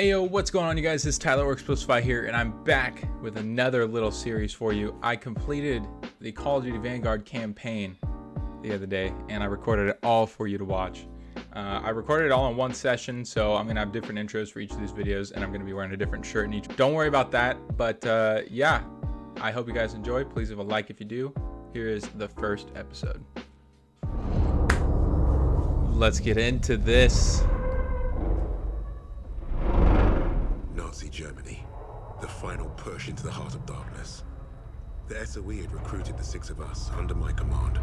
Ayo, what's going on you guys? Is Tyler Works Spy here, and I'm back with another little series for you. I completed the Call of Duty Vanguard campaign the other day, and I recorded it all for you to watch. Uh, I recorded it all in one session, so I'm gonna have different intros for each of these videos, and I'm gonna be wearing a different shirt in each. Don't worry about that, but uh, yeah, I hope you guys enjoy. Please leave a like if you do. Here is the first episode. Let's get into this. Nazi Germany, the final push into the heart of darkness. The SOE had recruited the six of us under my command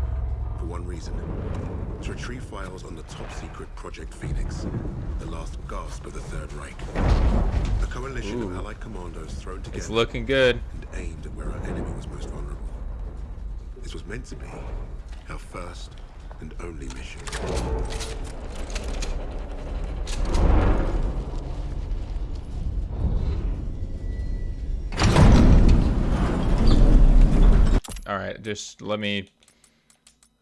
for one reason. To retrieve files on the top secret Project Phoenix, the last gasp of the Third Reich. A coalition Ooh. of allied commandos thrown together It's looking good. and aimed at where our enemy was most vulnerable. This was meant to be our first and only mission. All right, just let me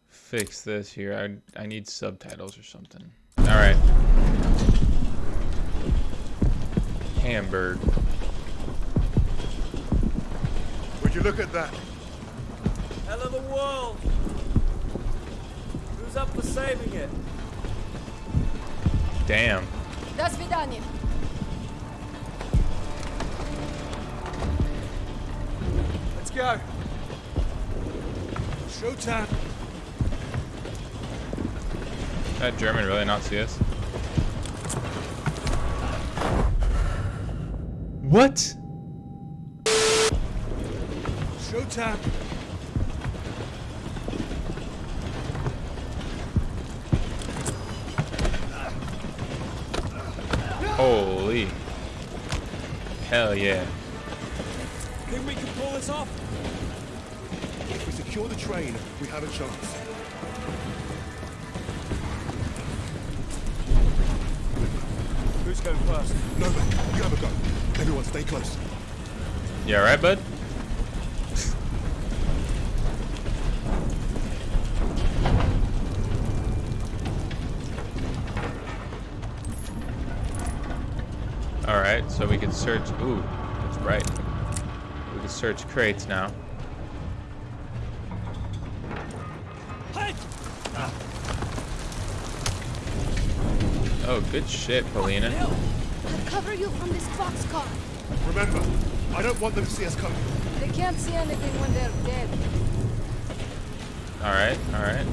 fix this here. I I need subtitles or something. All right. Hamburg. Would you look at that? Hell of a world! Who's up for saving it? Damn. До свидания. Let's go! Showtime! That German really not see us? What? Showtime! Holy. Hell yeah. Think we can pull this off? If we secure the train, we have a chance. Who's going first? No, man, you have a go. Everyone stay close. You alright, bud? Alright, so we can search. Ooh, that's right. We can search crates now. Oh, good shit, Polina. I'll cover you from this boxcar. Remember, I don't want them to see us coming. They can't see anything when they're dead. Alright, alright.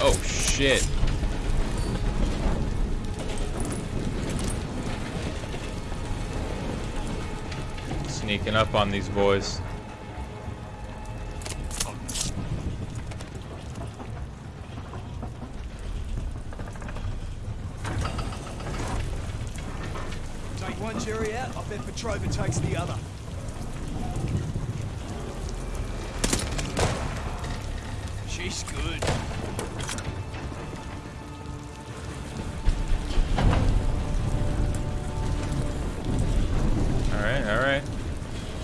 Oh shit. Sneaking up on these boys. Take one jury out, I bet Petrova takes the other. She's good.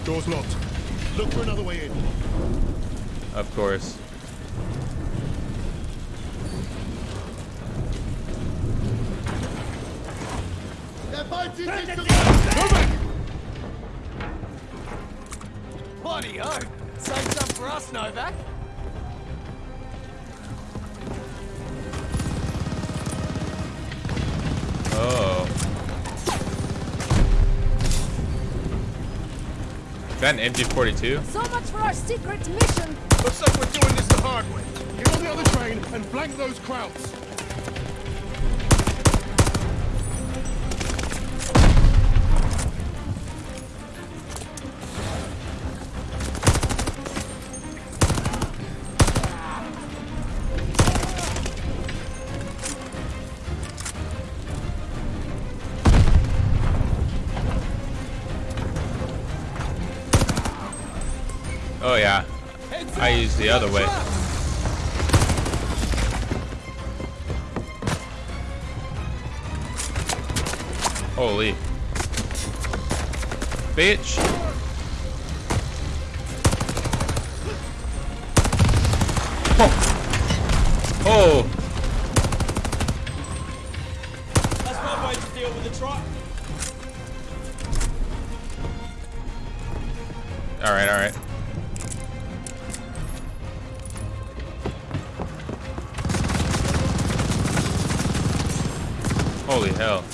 Door's locked. Look for another way in. Of course. Bloody oh! Save some for us, Novak! That an MG42? So much for our secret mission. Looks like we're doing this the hard way. Get on the other train and flank those Krauts. I use the other way. Holy. Bitch. Oh. Oh. That's one way to deal with the truck. All right, all right. Holy hell.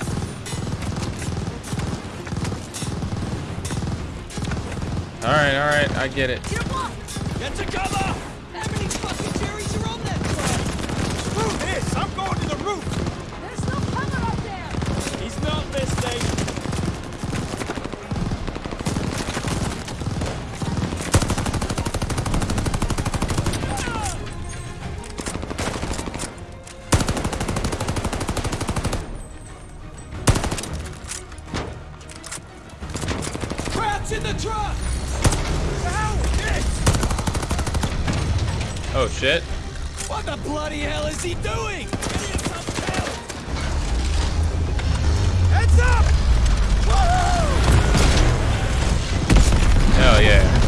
All right, all right, I get it. Get to cover! How many fucking cherries are on that? Screw this! I'm going to the roof! There's no cover up there! He's not listening. Crouch Oh shit. What the bloody hell is he doing? Get him some help! Heads up! Woohoo! Hell yeah.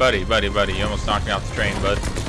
Buddy, buddy, buddy, you almost knocked me off the train, bud.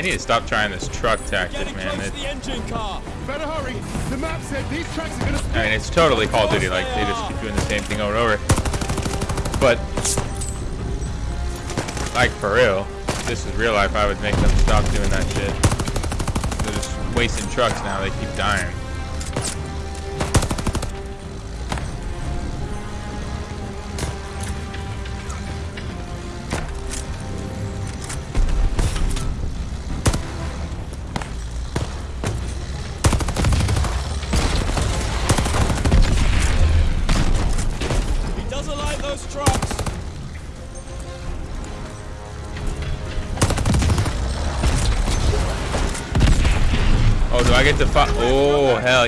They need to stop trying this truck tactic, man. It, the engine car! Better hurry. The map said these tracks are gonna I mean, it's totally Call of Duty. Like, they just keep doing the same thing over and over. But, like, for real, if this is real life, I would make them stop doing that shit. They're just wasting trucks now. They keep dying.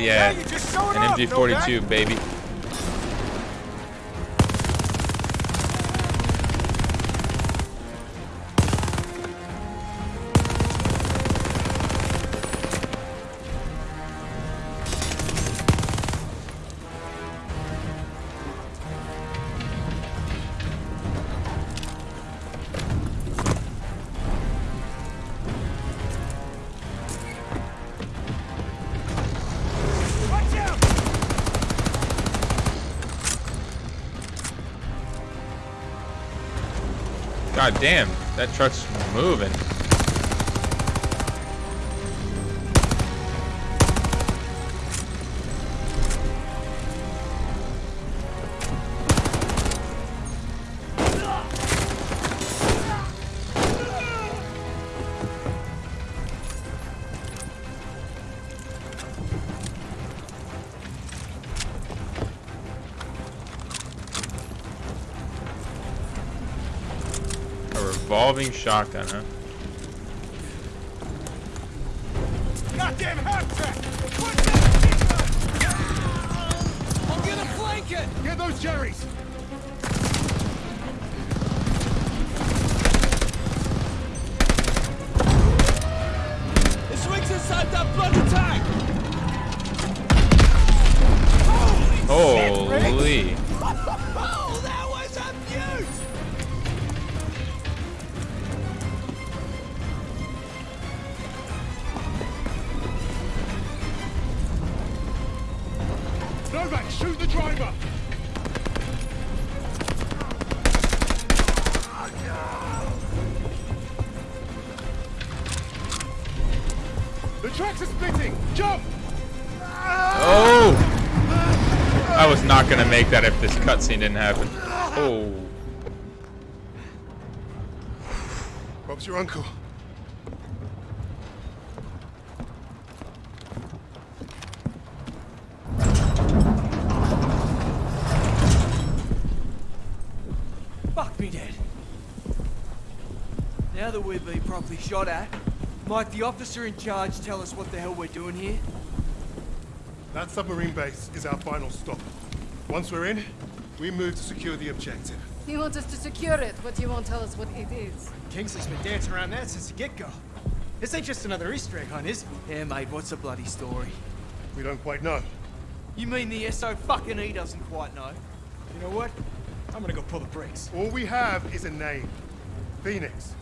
Yeah. you're just showing An MG42, baby. God damn, that truck's moving. revolving shotgun, huh? Goddamn! Put that I'm gonna flank it! Get those Jerry's! Inside that! Holy! Holy. The tracks are splitting! Jump! Oh! I was not gonna make that if this cutscene didn't happen. Oh. Bob's your uncle. Fuck me dead. Now that we've been properly shot at, might the officer in charge tell us what the hell we're doing here? That submarine base is our final stop. Once we're in, we move to secure the objective. He wants us to secure it, but he won't tell us what it is. Kingsley's been dancing around that since the get-go. This ain't just another Easter egg hunt, is it? Yeah, mate, what's the bloody story? We don't quite know. You mean the SO fucking E doesn't quite know? You know what? I'm gonna go pull the brakes. All we have is a name. Phoenix.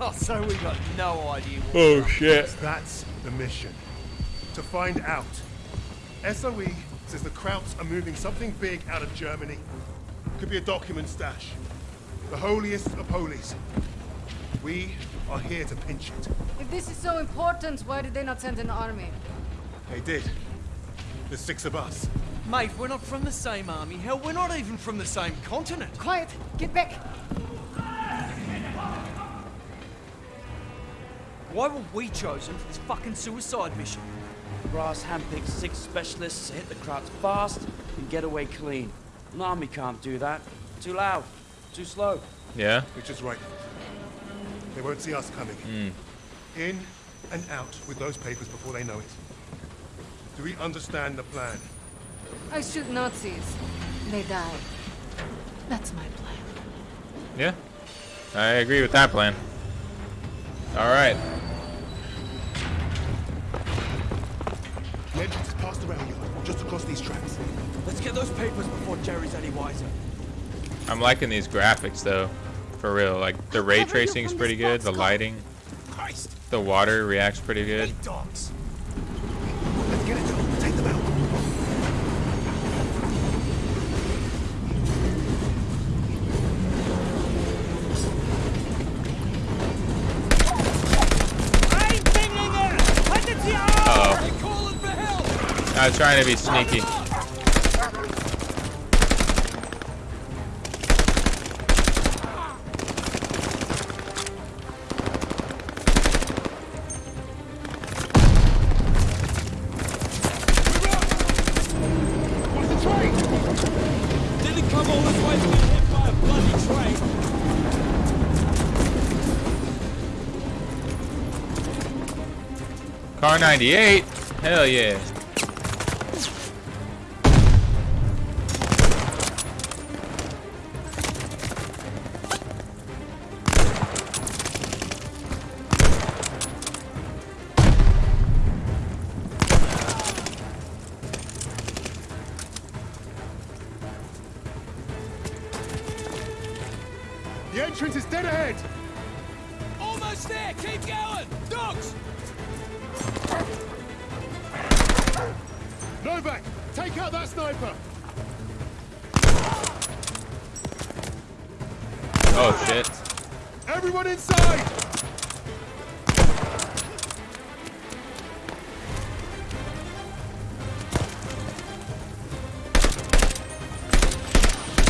Oh, so we got no idea what Oh shit. That's the mission. To find out. SOE says the Krauts are moving something big out of Germany. Could be a document stash. The holiest of holies. We are here to pinch it. If this is so important, why did they not send an army? They did. There's six of us. Mate, we're not from the same army. Hell, we're not even from the same continent. Quiet! Get back! Why were we chosen for this fucking suicide mission? Brass handpicked six specialists to hit the Krauts fast and get away clean. An army can't do that. Too loud. Too slow. Yeah. Which is right. They won't see us coming. Hmm. In and out with those papers before they know it. Do we understand the plan? I shoot Nazis. They die. That's my plan. Yeah. I agree with that plan. All past the rail yard, just across these tracks. Let's get those papers before Jerry's any wiser. I'm liking these graphics though. For real. Like the ray tracing is pretty this good. The lighting, Christ! the water reacts pretty good. Hey, dogs! Let's get it done. Take them out. Ein Dinglinger! Haltet sie auf! Uh-oh. They're calling for help! I was trying to be sneaky. Kar98. Hell yeah. Novak, take out that sniper. Oh shit. Everyone inside.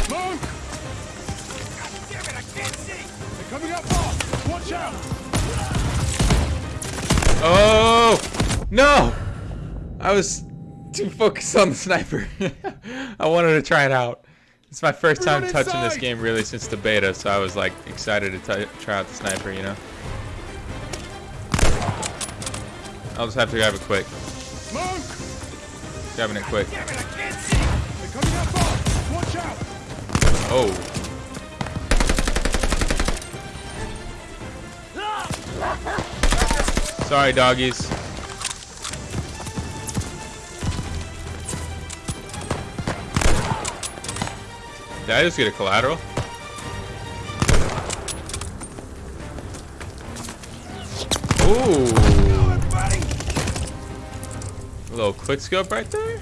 Smoke! Damn it, I can't see! They're coming up fast. Watch out. Oh no! I was too focused on the sniper. I wanted to try it out. It's my first time Everyone touching this game really since the beta, so I was like excited to try out the sniper, you know? I'll just have to grab it quick. Smoke! Grabbing it quick. It, I can't see! They're coming up fast. Watch out. Oh. Ah! Sorry, doggies. Did I just get a collateral? Ooh. A little quick scope right there.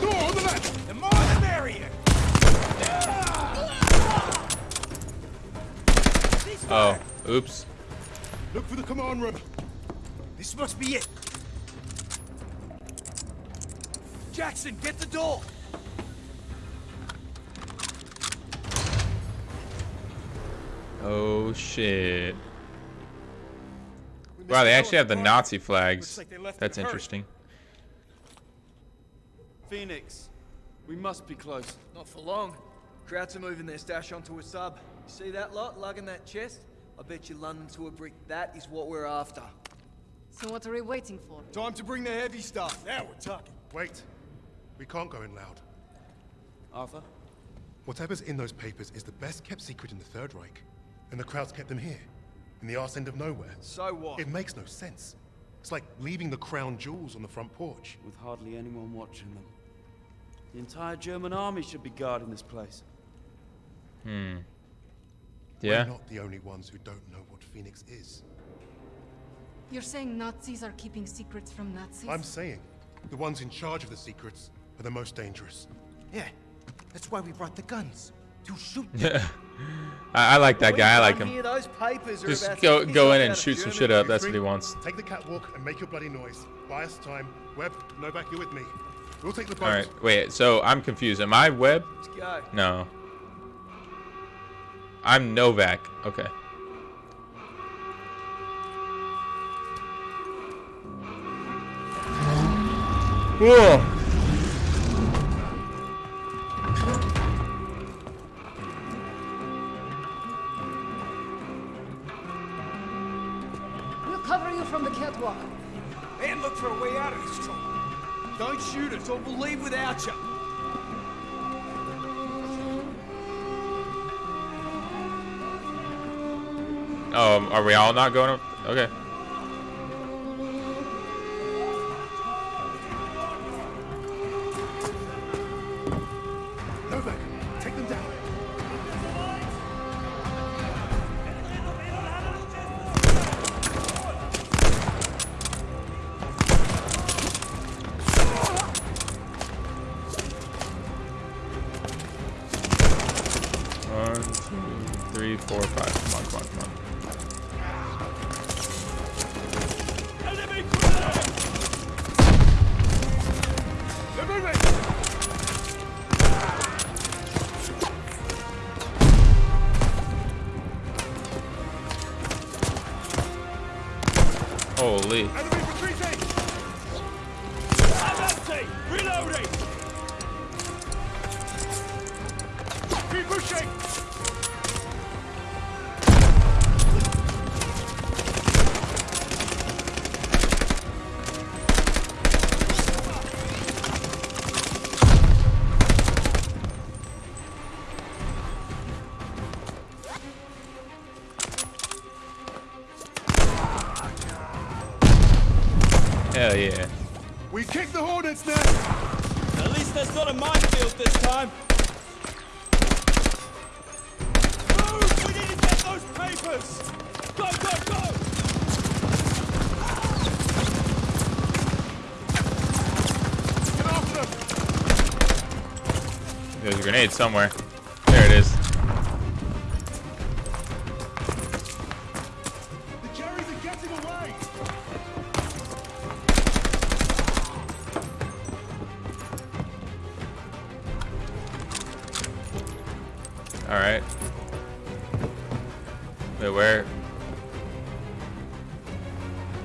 Door on the left! The more the merrier. Oh, oops. Look for the command room. This must be it. Jackson, get the door. Oh shit. Wow, they actually have the Nazi flags. like they left in That's interesting. Phoenix, we must be close. Not for long. Krauts are moving their stash onto a sub. You see that lot lugging that chest? I bet you London to a brick. That is what we're after. So what are we waiting for? Time to bring the heavy stuff. Now we're talking. Wait. We can't go in loud. Arthur? Whatever's in those papers is the best kept secret in the Third Reich. And the Krauts kept them here, in the arse end of nowhere. So what? It makes no sense. It's like leaving the crown jewels on the front porch. With hardly anyone watching them. The entire German army should be guarding this place. Hmm. Yeah. We're not the only ones who don't know what Phoenix is. You're saying Nazis are keeping secrets from Nazis? I'm saying, the ones in charge of the secrets are the most dangerous. Yeah, that's why we brought the guns. To shoot. I, I like that guy. I like Here, him. those papers are Just about go go in and shoot some shit up. That's what he wants. Take the catwalk and make your bloody noise. Buy us time. Webb, Novak, you're with me. We'll take the boat. All right. Wait. So I'm confused. Am I Webb? Let's go. No. I'm Novak. Okay. Whoa. From the. And look for a way out of this trouble. Don't shoot us or we'll leave without you. Oh, are we all not going up? Okay. Reloading. Keep pushing! Grenade somewhere. There it is. The Jerry's are getting away! All right. Wait, where?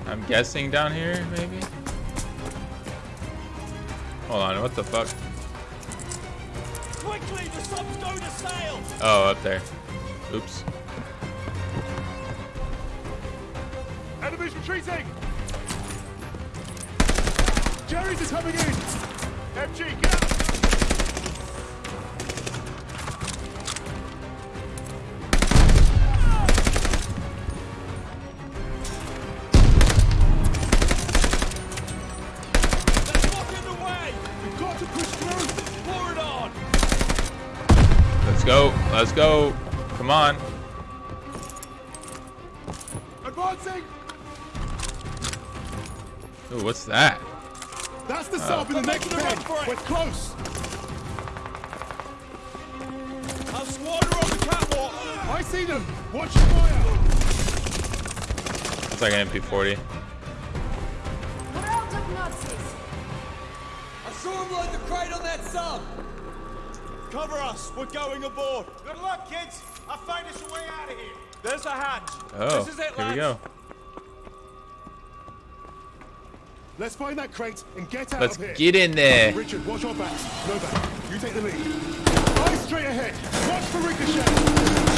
I'm guessing down here, maybe. Hold on, what the fuck? Oh, up there. Oops. Enemies retreating! Jerry's is coming in! FG, get Let's go. Come on. Advancing! Ooh, what's that? That's the sub in the next making a run ten. We're close. Our squad are on the catwalk. I see them. Watch your fire. It's like an MP40. We're out of Nazis. I saw him load the crate on that sub. Cover us. We're going aboard. Good luck, kids. I'll find us a way out of here. There's a hatch. Oh, this is it, here we go. Let's find that crate and get out Let's of here. get in there. Richard, watch our backs. Novak. You take the lead. Eyes straight ahead. Watch for ricochet.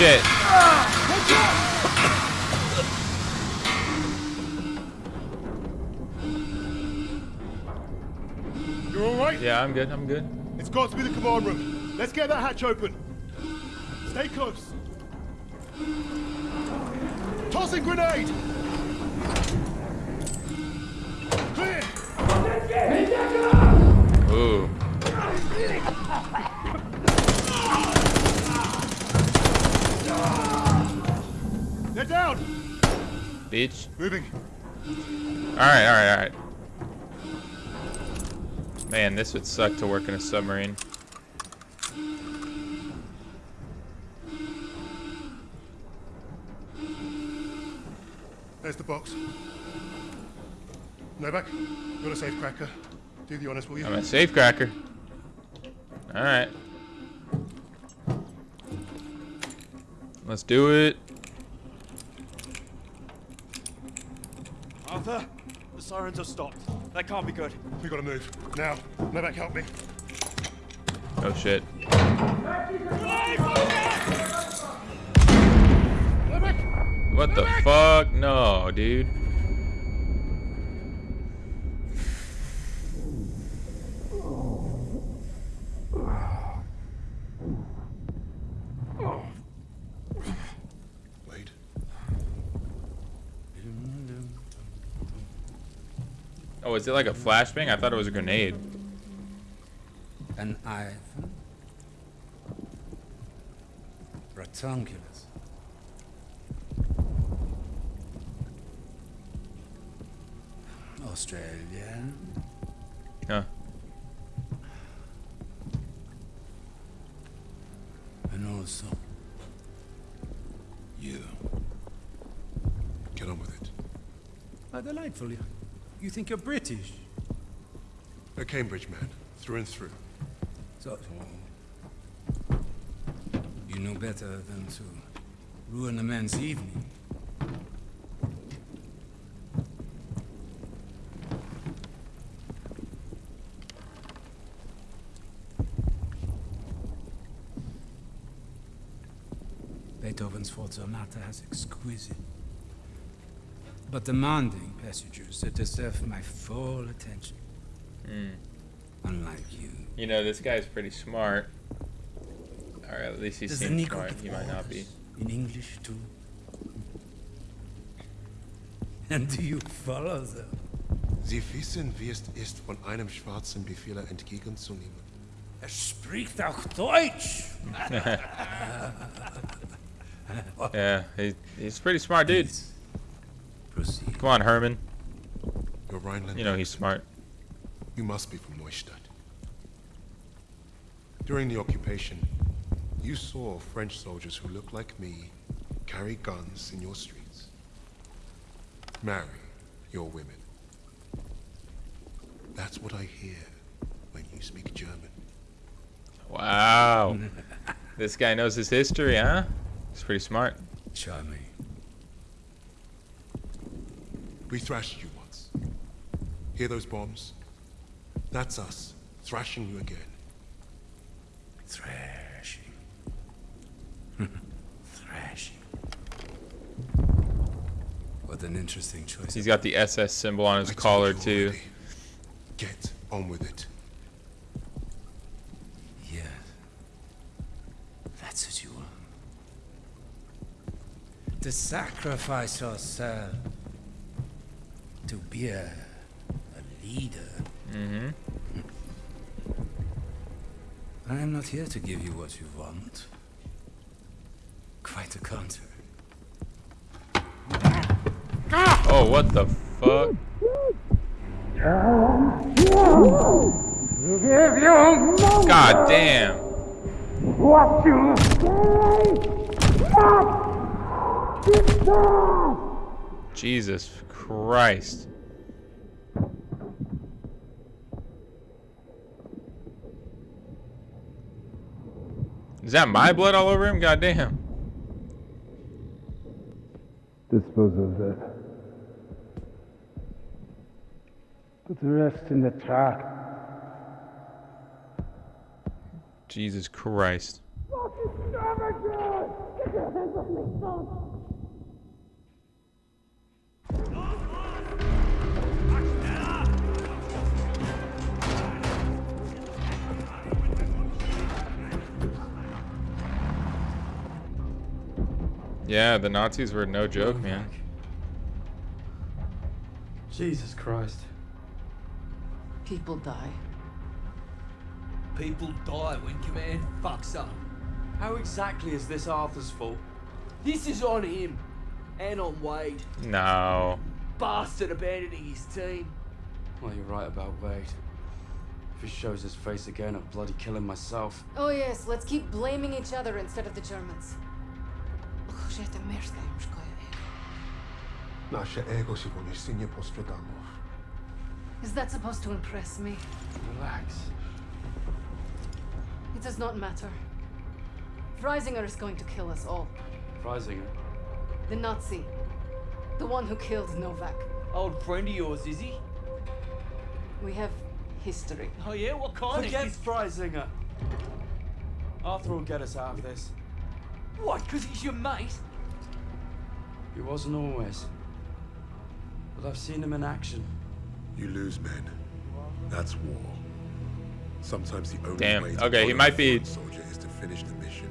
Shit. You're all right? Yeah, I'm good. I'm good. It's got to be the command room. Let's get that hatch open. Stay close. Tossing grenade. Beach. Moving. Alright, alright, alright. Man, this would suck to work in a submarine. There's the box. Novak, got a safe cracker. Do the honors, will you? I'm a safecracker. Alright. Let's do it. Arthur, the sirens have stopped. That can't be good. We gotta move. Now. Novak, help me. Oh shit. What the fuck? No, dude. Wait. Oh, is it like a flashbang? I thought it was a grenade. An Ivan? Ratunculus. Australia. Huh. And also you. Get on with it. Ah, delightful. You, you think you're British? A Cambridge man, through and through. So, you know better than to ruin a man's evening. Beethoven's Fourth Sonata has exquisite but demanding passengers that deserve my full attention. Unlike you. You know, this guy's pretty smart. Or at least he Does seems Negro smart. He might not be. In English too. And do you follow them? Sie wissen, wie es ist, von einem schwarzen Befehler entgegenzunehmen. Er spricht auch Deutsch. Yeah, he, he's a pretty smart dude. Please, Proceed. Come on, Hermann. You're Rhineland. You know he's smart. You must be from Neustadt. During the occupation, you saw French soldiers who looked like me carry guns in your streets. Marry your women. That's what I hear when you speak German. Wow. this guy knows his history, huh? He's pretty smart. Charming. We thrashed you once. Hear those bombs? That's us, thrashing you again. Thrashing. Thrashing. What an interesting interesting choice. He's got the SS symbol on his I collar too. already. Get on with it. Yeah. That's what you want. To sacrifice yourself. To be a, a leader. Mm-hmm. I am not here to give you what you want. Quite the contrary. Oh, what the fuck? God damn. What you say? Jesus Christ. Is that my blood all over him? God damn. Dispose of that. Put the rest in the truck. Jesus Christ. Yeah, the Nazis were no joke, mm. man. Jesus Christ. People die. People die when command fucks up. How exactly is this Arthur's fault? This is on him. And on Wade. No. Bastard abandoning his team. Well, you're right about Wade. If he shows his face again, I'll bloody kill him myself. Oh yes, let's keep blaming each other instead of the Germans. Użyjcie merda im szkoje. Nasze ego się poniesienie postradamów. Is that supposed to impress me? Relax. It does not matter. Freisinger is going to kill us all. Freisinger. The Nazi. The one who killed Novak. Old friend of yours, is he? We have history. Oh yeah, what kind Forget of... Freisinger. Arthur will get us out of this. What, because he's your mate? He wasn't always. But I've seen him in action. You lose men. That's war. Sometimes the only Damn, way to okay, he honor might a be- fallen soldier is to finish the mission.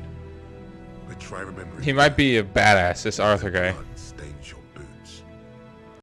But try remembering He might be a badass, this Arthur guy. blood stains your